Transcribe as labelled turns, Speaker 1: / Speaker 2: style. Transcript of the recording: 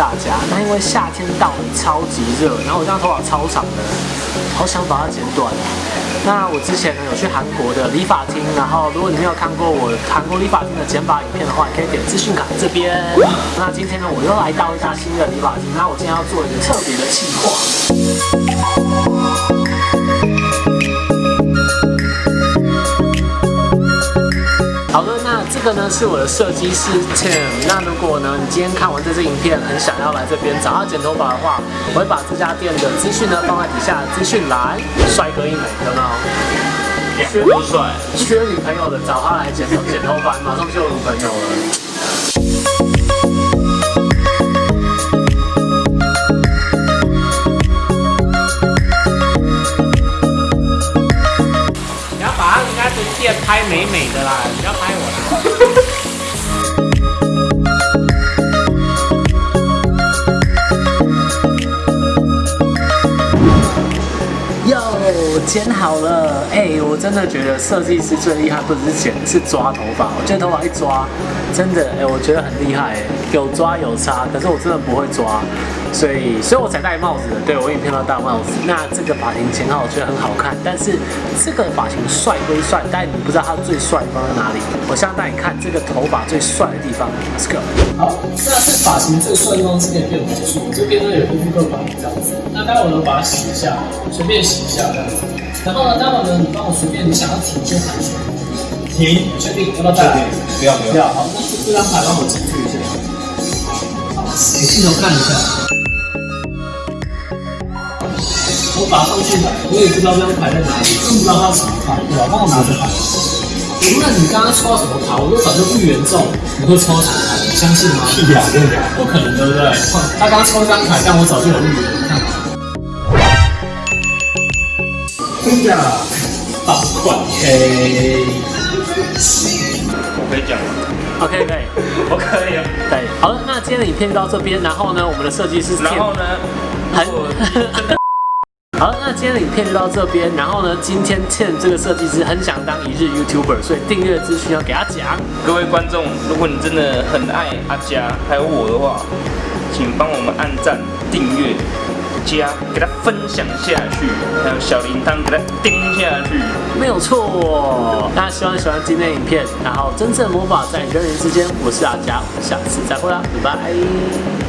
Speaker 1: 大家，那因为夏天到了，超级热，然后我这样头发超长的，好想把它剪短。那我之前呢有去韩国的理发厅，然后如果你没有看过我韩国理发厅的剪发影片的话，你可以点资讯卡这边。那今天呢，我又来到一家新的理发厅，那我今天要做一个特别的计划。这个呢是我的设计师 Tim。那如果呢你今天看完这支影片，很想要来这边找他剪头发的话，我会把这家店的资讯呢放在底下资讯栏。帅哥一枚，有没有？
Speaker 2: 缺多帅？
Speaker 1: 缺女朋友的找他来剪头剪头发，马上就有女朋友了。店拍美美的啦，不要拍我啦。又剪好了，哎，我真的觉得设计师最厉害不是剪，是抓头发。我觉得头发一抓，真的，哎，我觉得很厉害，有抓有差，可是我真的不会抓。所以，所以我才戴帽子的。对我影片到戴帽子。那这个发型剪好，我觉得很好看。但是这个发型帅归帅，但你不知道它最帅的地方在哪里。我现在带你看这个头发最帅的地方。Let's go。好，那这发型最帅的地方是可以变魔术。这边呢有个副个板这样子。那待会呢把它洗一下，随便洗一下这样子。然后呢，待会呢你帮我随便你想要停就停。停，确定要不要戴？
Speaker 2: 不要不要。
Speaker 1: 好，那这张牌帮我进去一下。好，给镜头看一下。我打上去了，我也不知道这张牌在哪里，更不知道它什么牌，对吧？帮我拿着牌。无论你刚刚抽到什么牌，我都早就预言中你会抽到什么牌，你相信吗？
Speaker 2: 屁呀，真的假的？
Speaker 1: 不可能，对不对？他刚抽张牌，但我早就有预言，你看。
Speaker 2: 真的？
Speaker 1: 八块 K。
Speaker 2: 我可以讲吗
Speaker 1: ？OK，可以，
Speaker 2: 我可以。
Speaker 1: 对，好了，那今天的影片就到这边，然后呢，我们的设计师，
Speaker 2: 然后呢，
Speaker 1: 很。好，那今天的影片就到这边。然后呢，今天欠这个设计师很想当一日 YouTuber，所以订阅资讯要给他讲。
Speaker 2: 各位观众，如果你真的很爱阿佳还有我的话，请帮我们按赞、订阅、加，给他分享下去，还有小铃铛给他叮下去。
Speaker 1: 没有错。大家希望喜欢今天的影片，然后真正魔法在人与人之间。我是阿佳，下次再会啦，拜拜。